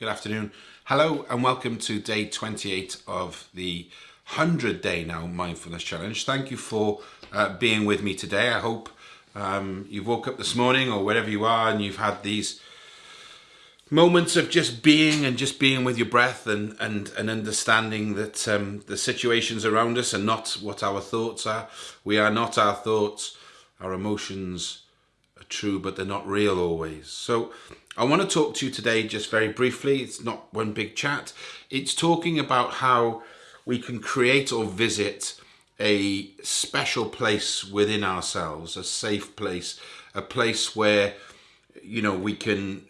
Good afternoon. Hello and welcome to day 28 of the 100 day now mindfulness challenge. Thank you for uh, being with me today. I hope um, you woke up this morning or wherever you are and you've had these moments of just being and just being with your breath and and, and understanding that um, the situations around us are not what our thoughts are. We are not our thoughts. Our emotions are true, but they're not real always. So I want to talk to you today just very briefly. It's not one big chat. It's talking about how we can create or visit a special place within ourselves, a safe place, a place where you know we can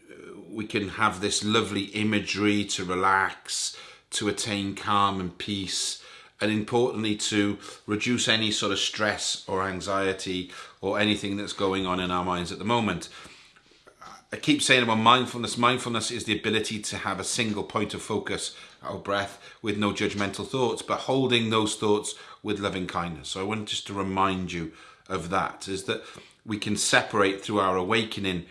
we can have this lovely imagery to relax, to attain calm and peace, and importantly to reduce any sort of stress or anxiety or anything that's going on in our minds at the moment. I keep saying about mindfulness. Mindfulness is the ability to have a single point of focus, our breath, with no judgmental thoughts, but holding those thoughts with loving kindness. So I want just to remind you of that, is that we can separate through our awakening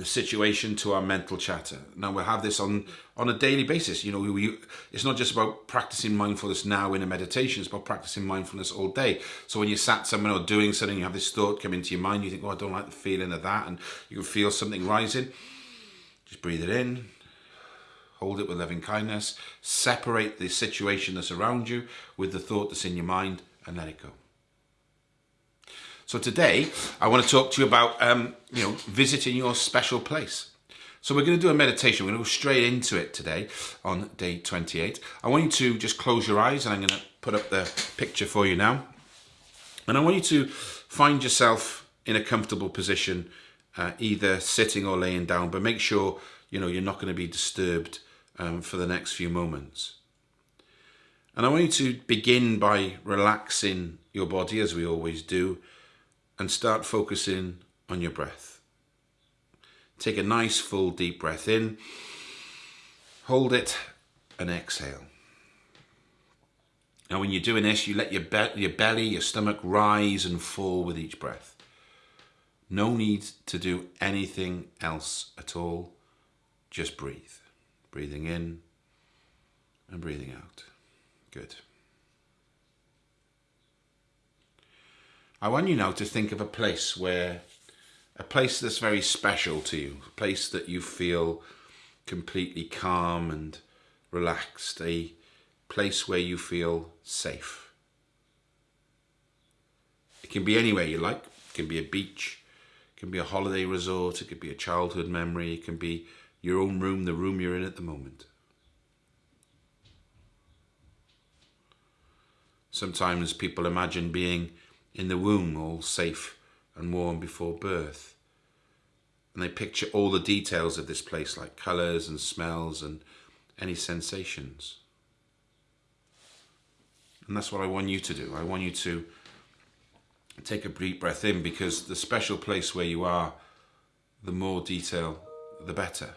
the situation to our mental chatter. Now we'll have this on on a daily basis. You know, we, it's not just about practicing mindfulness now in a meditation. It's about practicing mindfulness all day. So when you're sat somewhere or doing something, you have this thought come into your mind. You think, "Oh, I don't like the feeling of that," and you can feel something rising. Just breathe it in. Hold it with loving kindness. Separate the situation that's around you with the thought that's in your mind, and let it go. So today, I want to talk to you about, um, you know, visiting your special place. So we're going to do a meditation. We're going to go straight into it today on day 28. I want you to just close your eyes and I'm going to put up the picture for you now. And I want you to find yourself in a comfortable position, uh, either sitting or laying down, but make sure, you know, you're not going to be disturbed um, for the next few moments. And I want you to begin by relaxing your body as we always do and start focusing on your breath. Take a nice full deep breath in, hold it and exhale. Now when you're doing this, you let your, be your belly, your stomach rise and fall with each breath. No need to do anything else at all. Just breathe. Breathing in and breathing out. Good. I want you now to think of a place where, a place that's very special to you, a place that you feel completely calm and relaxed, a place where you feel safe. It can be anywhere you like. It can be a beach, it can be a holiday resort, it could be a childhood memory, it can be your own room, the room you're in at the moment. Sometimes people imagine being in the womb, all safe and warm before birth. And they picture all the details of this place, like colours and smells and any sensations. And that's what I want you to do. I want you to take a deep breath in because the special place where you are, the more detail, the better.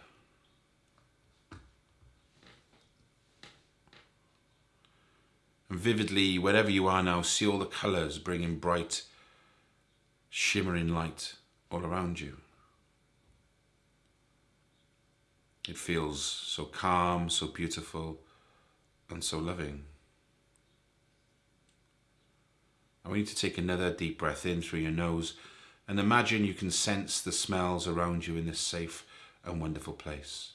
Vividly, wherever you are now, see all the colours bringing bright, shimmering light all around you. It feels so calm, so beautiful, and so loving. I want you to take another deep breath in through your nose and imagine you can sense the smells around you in this safe and wonderful place.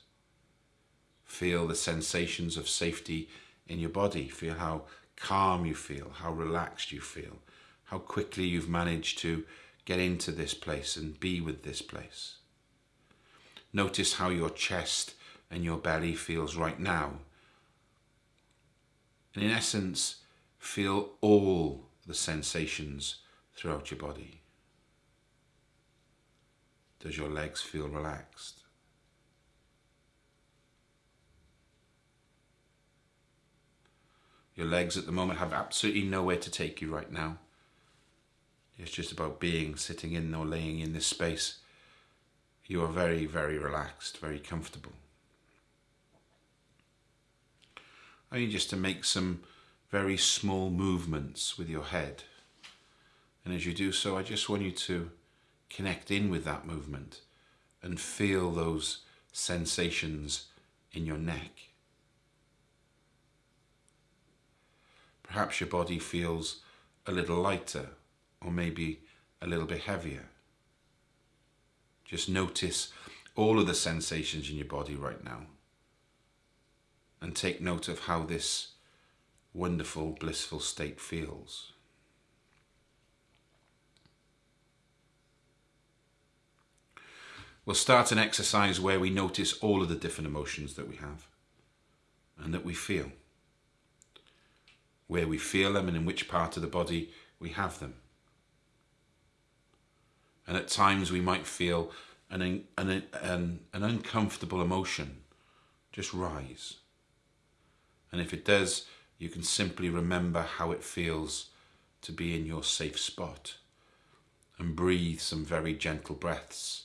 Feel the sensations of safety in your body. Feel how calm you feel, how relaxed you feel, how quickly you've managed to get into this place and be with this place. Notice how your chest and your belly feels right now. And in essence, feel all the sensations throughout your body. Does your legs feel relaxed? Your legs at the moment have absolutely nowhere to take you right now. It's just about being, sitting in or laying in this space. You are very, very relaxed, very comfortable. I need just to make some very small movements with your head. And as you do so, I just want you to connect in with that movement and feel those sensations in your neck. Perhaps your body feels a little lighter or maybe a little bit heavier. Just notice all of the sensations in your body right now and take note of how this wonderful, blissful state feels. We'll start an exercise where we notice all of the different emotions that we have and that we feel. Where we feel them and in which part of the body we have them. And at times we might feel an, an, an, an uncomfortable emotion just rise. And if it does, you can simply remember how it feels to be in your safe spot and breathe some very gentle breaths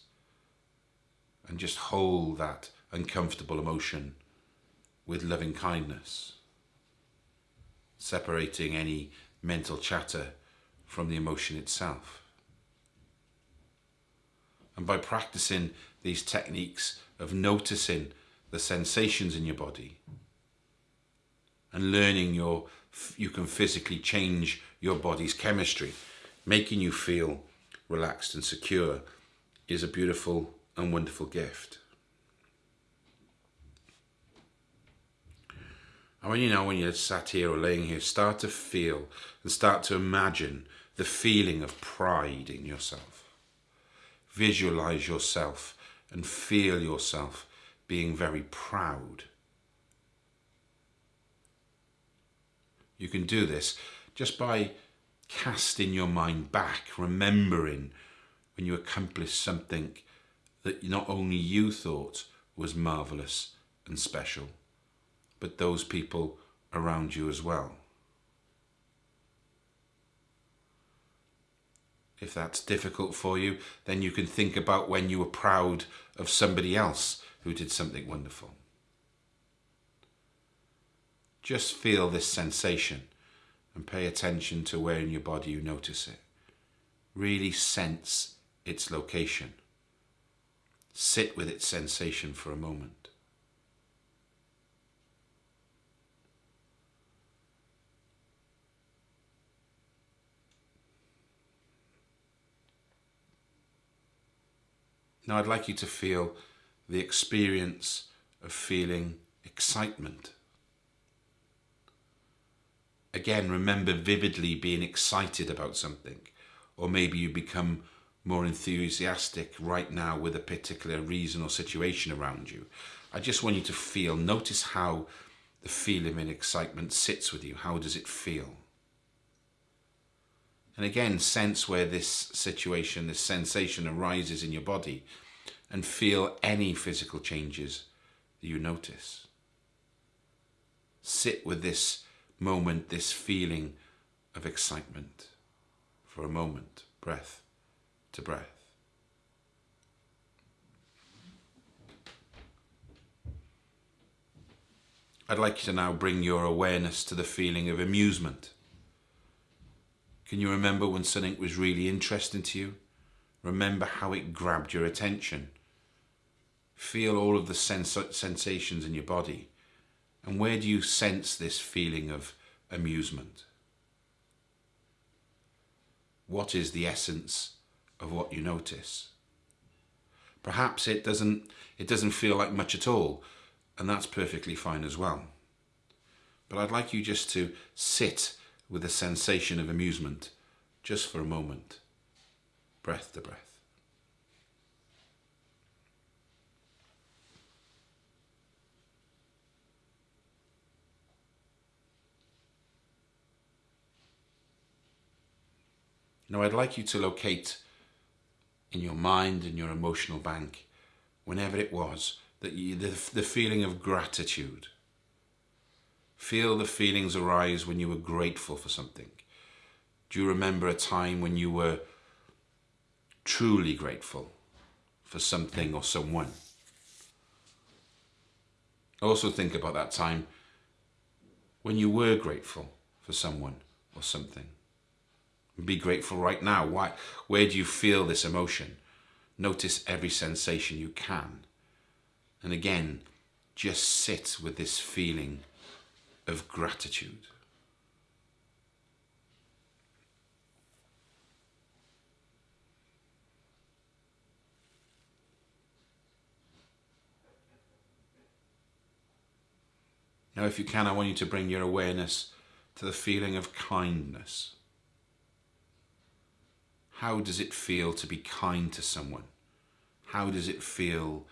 and just hold that uncomfortable emotion with loving kindness, separating any mental chatter from the emotion itself. And by practicing these techniques of noticing the sensations in your body and learning your you can physically change your body's chemistry, making you feel relaxed and secure is a beautiful and wonderful gift. And when you know, when you're sat here or laying here, start to feel and start to imagine the feeling of pride in yourself. Visualize yourself and feel yourself being very proud. You can do this just by casting your mind back, remembering when you accomplished something that not only you thought was marvellous and special, but those people around you as well. If that's difficult for you, then you can think about when you were proud of somebody else who did something wonderful. Just feel this sensation and pay attention to where in your body you notice it. Really sense its location. Sit with its sensation for a moment. Now I'd like you to feel the experience of feeling excitement. Again, remember vividly being excited about something, or maybe you become more enthusiastic right now with a particular reason or situation around you. I just want you to feel, notice how the feeling of excitement sits with you. How does it feel? And again, sense where this situation, this sensation arises in your body and feel any physical changes that you notice. Sit with this moment, this feeling of excitement for a moment, breath to breath. I'd like you to now bring your awareness to the feeling of amusement. Can you remember when something was really interesting to you? Remember how it grabbed your attention. Feel all of the sens sensations in your body. And where do you sense this feeling of amusement? What is the essence of what you notice. Perhaps it doesn't, it doesn't feel like much at all, and that's perfectly fine as well. But I'd like you just to sit with a sensation of amusement just for a moment, breath to breath. Now I'd like you to locate in your mind and your emotional bank, whenever it was, that you, the, the feeling of gratitude. Feel the feelings arise when you were grateful for something. Do you remember a time when you were truly grateful for something or someone? Also think about that time when you were grateful for someone or something. Be grateful right now. Why? Where do you feel this emotion? Notice every sensation you can. And again, just sit with this feeling of gratitude. Now, if you can, I want you to bring your awareness to the feeling of kindness. How does it feel to be kind to someone? How does it feel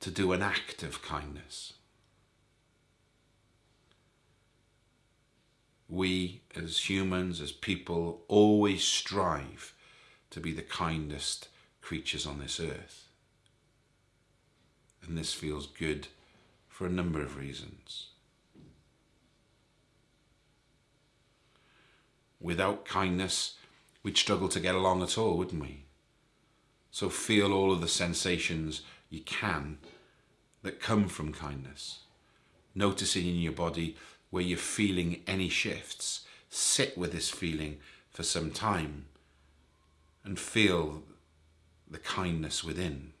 to do an act of kindness? We, as humans, as people, always strive to be the kindest creatures on this earth. And this feels good for a number of reasons. Without kindness, we'd struggle to get along at all, wouldn't we? So feel all of the sensations you can that come from kindness. Noticing in your body where you're feeling any shifts. Sit with this feeling for some time and feel the kindness within.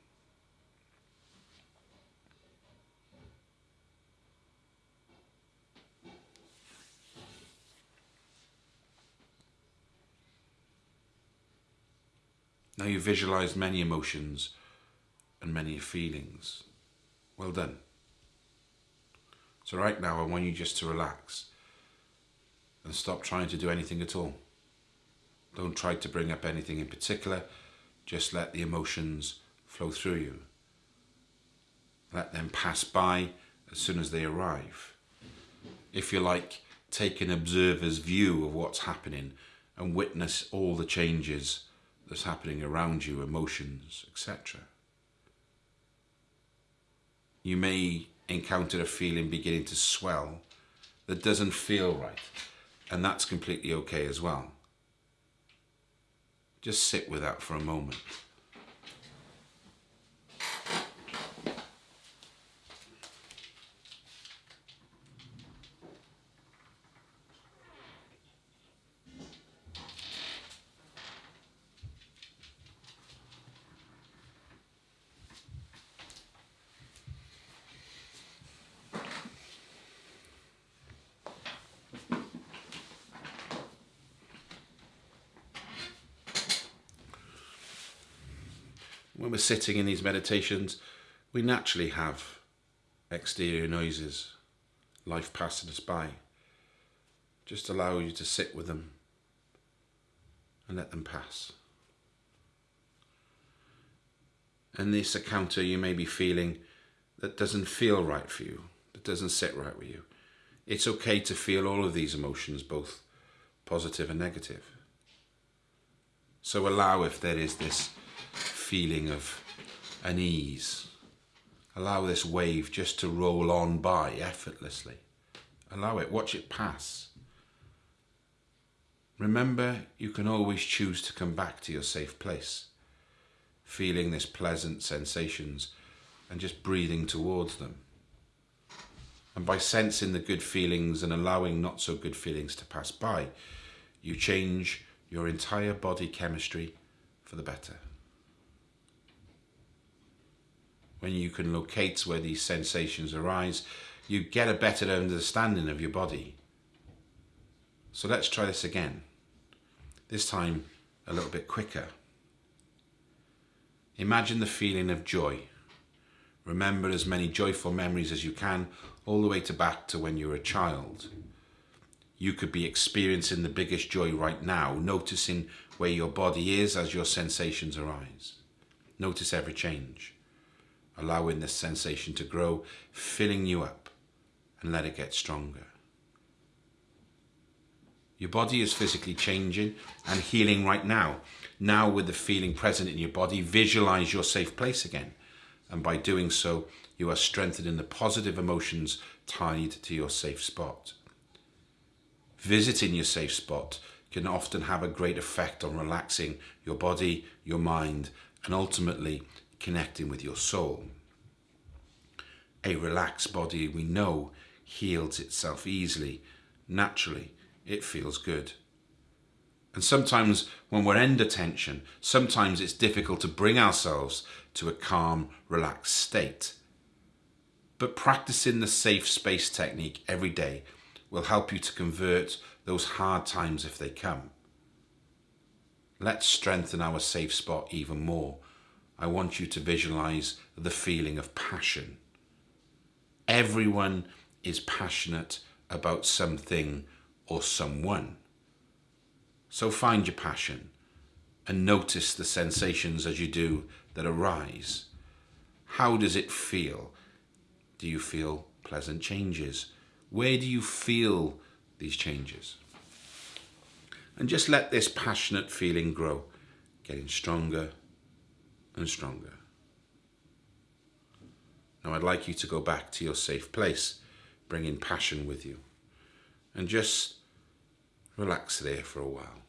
Now you visualized many emotions and many feelings. Well done. So right now I want you just to relax and stop trying to do anything at all. Don't try to bring up anything in particular. Just let the emotions flow through you. Let them pass by as soon as they arrive. If you like, take an observer's view of what's happening and witness all the changes that's happening around you, emotions, etc. You may encounter a feeling beginning to swell that doesn't feel right, and that's completely okay as well. Just sit with that for a moment. When we're sitting in these meditations, we naturally have exterior noises, life passing us by. Just allow you to sit with them and let them pass. And this encounter you may be feeling that doesn't feel right for you, that doesn't sit right with you. It's okay to feel all of these emotions, both positive and negative. So allow if there is this feeling of unease. Allow this wave just to roll on by effortlessly. Allow it, watch it pass. Remember, you can always choose to come back to your safe place, feeling this pleasant sensations and just breathing towards them. And by sensing the good feelings and allowing not so good feelings to pass by, you change your entire body chemistry for the better. When you can locate where these sensations arise, you get a better understanding of your body. So let's try this again. This time a little bit quicker. Imagine the feeling of joy. Remember as many joyful memories as you can, all the way to back to when you were a child. You could be experiencing the biggest joy right now, noticing where your body is as your sensations arise. Notice every change allowing this sensation to grow, filling you up, and let it get stronger. Your body is physically changing and healing right now. Now, with the feeling present in your body, visualize your safe place again. And by doing so, you are strengthening the positive emotions tied to your safe spot. Visiting your safe spot can often have a great effect on relaxing your body, your mind, and ultimately connecting with your soul. A relaxed body, we know, heals itself easily. Naturally, it feels good. And sometimes when we're under tension, sometimes it's difficult to bring ourselves to a calm, relaxed state. but practicing the safe space technique every day will help you to convert those hard times if they come. Let's strengthen our safe spot even more. I want you to visualize the feeling of passion. Everyone is passionate about something or someone. So find your passion and notice the sensations as you do that arise. How does it feel? Do you feel pleasant changes? Where do you feel these changes? And just let this passionate feeling grow, getting stronger and stronger. Now I'd like you to go back to your safe place, bringing passion with you, and just relax there for a while.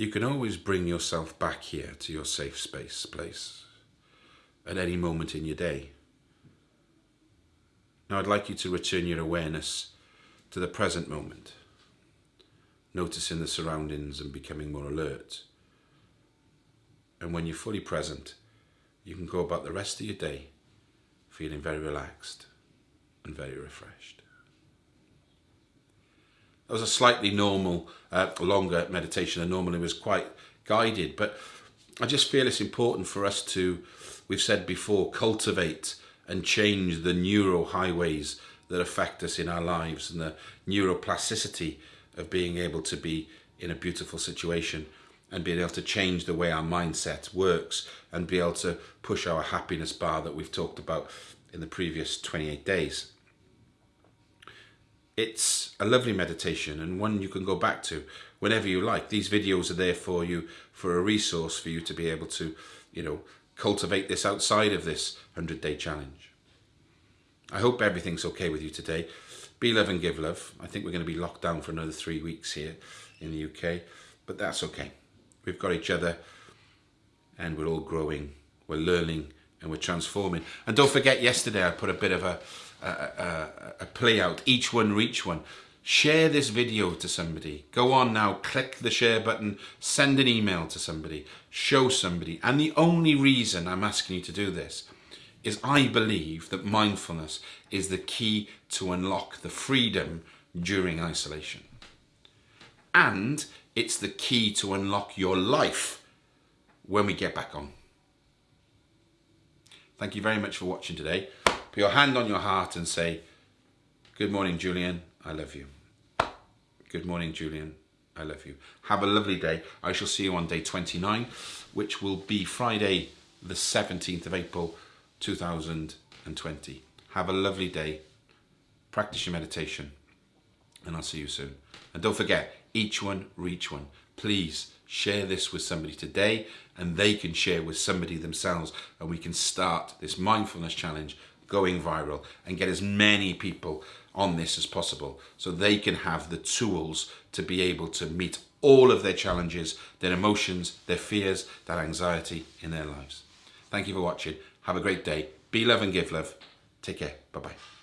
You can always bring yourself back here to your safe space place at any moment in your day. Now I'd like you to return your awareness to the present moment, noticing the surroundings and becoming more alert. And when you're fully present, you can go about the rest of your day feeling very relaxed and very refreshed. That was a slightly normal, uh, longer meditation. And normally was quite guided, but I just feel it's important for us to, we've said before, cultivate and change the neural highways that affect us in our lives and the neuroplasticity of being able to be in a beautiful situation and being able to change the way our mindset works and be able to push our happiness bar that we've talked about in the previous 28 days it's a lovely meditation and one you can go back to whenever you like. These videos are there for you for a resource for you to be able to, you know, cultivate this outside of this 100 day challenge. I hope everything's okay with you today. Be love and give love. I think we're going to be locked down for another three weeks here in the UK, but that's okay. We've got each other and we're all growing, we're learning and we're transforming. And don't forget yesterday I put a bit of a a, a, play out, each one reach one. Share this video to somebody. Go on now, click the share button, send an email to somebody, show somebody. And the only reason I'm asking you to do this is I believe that mindfulness is the key to unlock the freedom during isolation. And it's the key to unlock your life when we get back on. Thank you very much for watching today. Put your hand on your heart and say, Good morning, Julian. I love you. Good morning, Julian. I love you. Have a lovely day. I shall see you on day 29, which will be Friday, the 17th of April, 2020. Have a lovely day. Practice your meditation, and I'll see you soon. And don't forget, each one, reach one. Please share this with somebody today, and they can share with somebody themselves, and we can start this mindfulness challenge going viral and get as many people on this as possible so they can have the tools to be able to meet all of their challenges, their emotions, their fears, that anxiety in their lives. Thank you for watching. Have a great day. Be love and give love. Take care. Bye-bye.